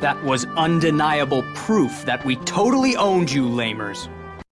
That was undeniable proof that we totally owned you, lamers.